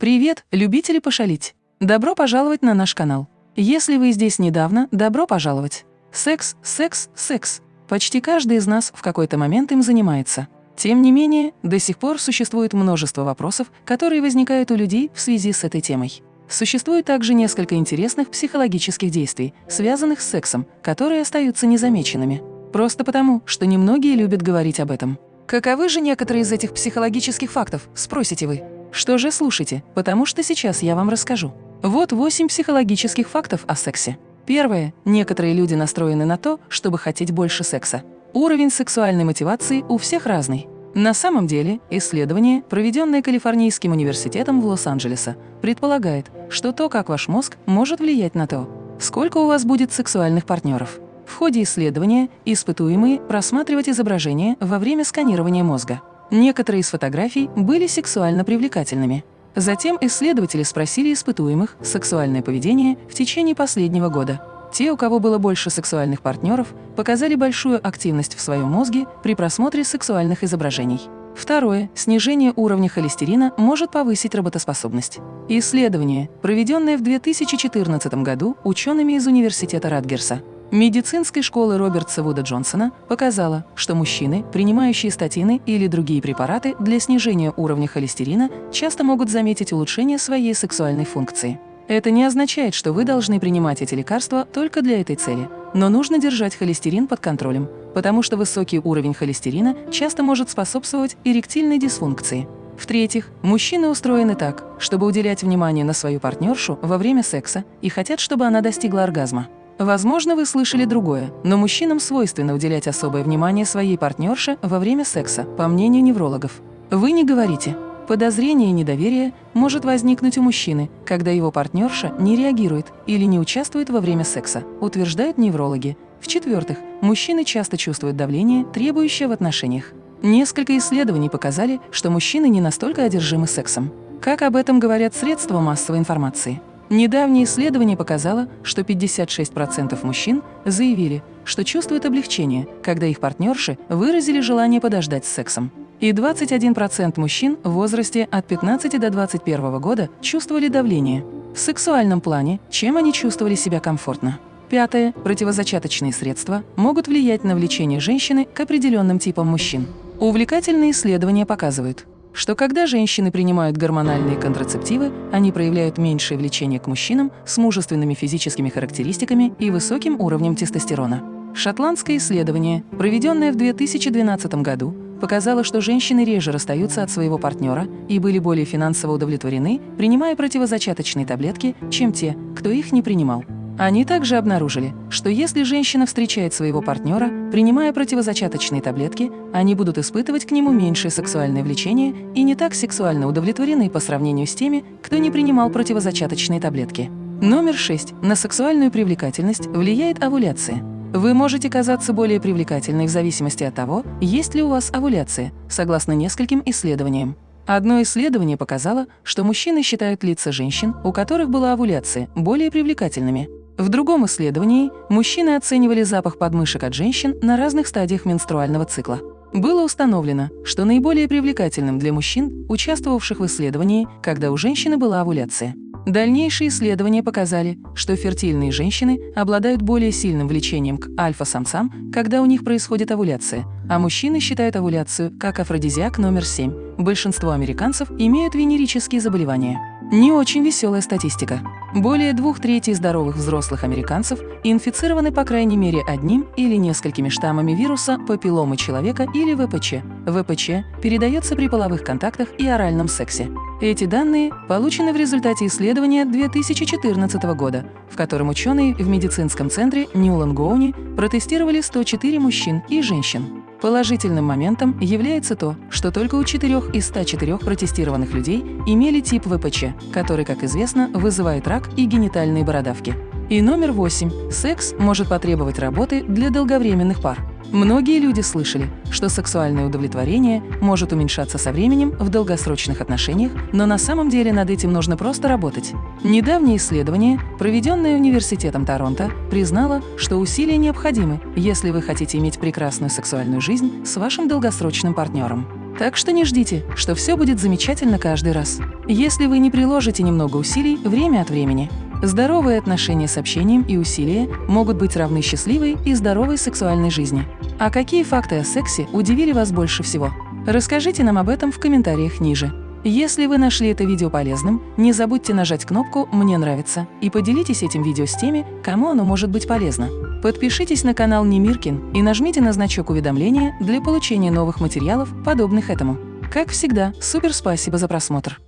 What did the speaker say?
Привет, любители пошалить! Добро пожаловать на наш канал. Если вы здесь недавно, добро пожаловать. Секс, секс, секс. Почти каждый из нас в какой-то момент им занимается. Тем не менее, до сих пор существует множество вопросов, которые возникают у людей в связи с этой темой. Существует также несколько интересных психологических действий, связанных с сексом, которые остаются незамеченными. Просто потому, что немногие любят говорить об этом. Каковы же некоторые из этих психологических фактов, спросите вы? Что же слушайте, потому что сейчас я вам расскажу. Вот восемь психологических фактов о сексе. Первое. Некоторые люди настроены на то, чтобы хотеть больше секса. Уровень сексуальной мотивации у всех разный. На самом деле, исследование, проведенное Калифорнийским университетом в Лос-Анджелесе, предполагает, что то, как ваш мозг, может влиять на то, сколько у вас будет сексуальных партнеров. В ходе исследования испытуемые просматривать изображения во время сканирования мозга. Некоторые из фотографий были сексуально привлекательными. Затем исследователи спросили испытуемых сексуальное поведение в течение последнего года. Те, у кого было больше сексуальных партнеров, показали большую активность в своем мозге при просмотре сексуальных изображений. Второе. Снижение уровня холестерина может повысить работоспособность. Исследование, проведенное в 2014 году учеными из Университета Радгерса, медицинской школы Роберта Вуда Джонсона показала, что мужчины, принимающие статины или другие препараты для снижения уровня холестерина, часто могут заметить улучшение своей сексуальной функции. Это не означает, что вы должны принимать эти лекарства только для этой цели, но нужно держать холестерин под контролем, потому что высокий уровень холестерина часто может способствовать эректильной дисфункции. В-третьих, мужчины устроены так, чтобы уделять внимание на свою партнершу во время секса и хотят, чтобы она достигла оргазма. Возможно, вы слышали другое, но мужчинам свойственно уделять особое внимание своей партнерше во время секса, по мнению неврологов. Вы не говорите. Подозрение и недоверие может возникнуть у мужчины, когда его партнерша не реагирует или не участвует во время секса, утверждают неврологи. В-четвертых, мужчины часто чувствуют давление, требующее в отношениях. Несколько исследований показали, что мужчины не настолько одержимы сексом. Как об этом говорят средства массовой информации? Недавнее исследование показало, что 56% мужчин заявили, что чувствуют облегчение, когда их партнерши выразили желание подождать с сексом. И 21% мужчин в возрасте от 15 до 21 года чувствовали давление. В сексуальном плане, чем они чувствовали себя комфортно. Пятое. Противозачаточные средства могут влиять на влечение женщины к определенным типам мужчин. Увлекательные исследования показывают, что когда женщины принимают гормональные контрацептивы, они проявляют меньшее влечение к мужчинам с мужественными физическими характеристиками и высоким уровнем тестостерона. Шотландское исследование, проведенное в 2012 году, показало, что женщины реже расстаются от своего партнера и были более финансово удовлетворены, принимая противозачаточные таблетки, чем те, кто их не принимал. Они также обнаружили, что если женщина встречает своего партнера, принимая противозачаточные таблетки, они будут испытывать к нему меньшее сексуальное влечение и не так сексуально удовлетворены по сравнению с теми, кто не принимал противозачаточные таблетки. Номер 6. На сексуальную привлекательность влияет овуляция. Вы можете казаться более привлекательной в зависимости от того, есть ли у вас овуляция, согласно нескольким исследованиям. Одно исследование показало, что мужчины считают лица женщин, у которых была овуляция, более привлекательными. В другом исследовании мужчины оценивали запах подмышек от женщин на разных стадиях менструального цикла. Было установлено, что наиболее привлекательным для мужчин, участвовавших в исследовании, когда у женщины была овуляция. Дальнейшие исследования показали, что фертильные женщины обладают более сильным влечением к альфа-самцам, когда у них происходит овуляция, а мужчины считают овуляцию как афродизиак номер 7. Большинство американцев имеют венерические заболевания. Не очень веселая статистика. Более двух третей здоровых взрослых американцев инфицированы по крайней мере одним или несколькими штаммами вируса папилломы человека или ВПЧ. ВПЧ передается при половых контактах и оральном сексе. Эти данные получены в результате исследования 2014 года, в котором ученые в медицинском центре Ньюлангоуни протестировали 104 мужчин и женщин. Положительным моментом является то, что только у 4 из 104 протестированных людей имели тип ВПЧ, который, как известно, вызывает рак и генитальные бородавки. И номер 8. Секс может потребовать работы для долговременных пар. Многие люди слышали, что сексуальное удовлетворение может уменьшаться со временем в долгосрочных отношениях, но на самом деле над этим нужно просто работать. Недавнее исследование, проведенное Университетом Торонто, признало, что усилия необходимы, если вы хотите иметь прекрасную сексуальную жизнь с вашим долгосрочным партнером. Так что не ждите, что все будет замечательно каждый раз. Если вы не приложите немного усилий время от времени, здоровые отношения с общением и усилия могут быть равны счастливой и здоровой сексуальной жизни. А какие факты о сексе удивили вас больше всего? Расскажите нам об этом в комментариях ниже. Если вы нашли это видео полезным, не забудьте нажать кнопку «Мне нравится» и поделитесь этим видео с теми, кому оно может быть полезно. Подпишитесь на канал Немиркин и нажмите на значок уведомления для получения новых материалов, подобных этому. Как всегда, супер спасибо за просмотр!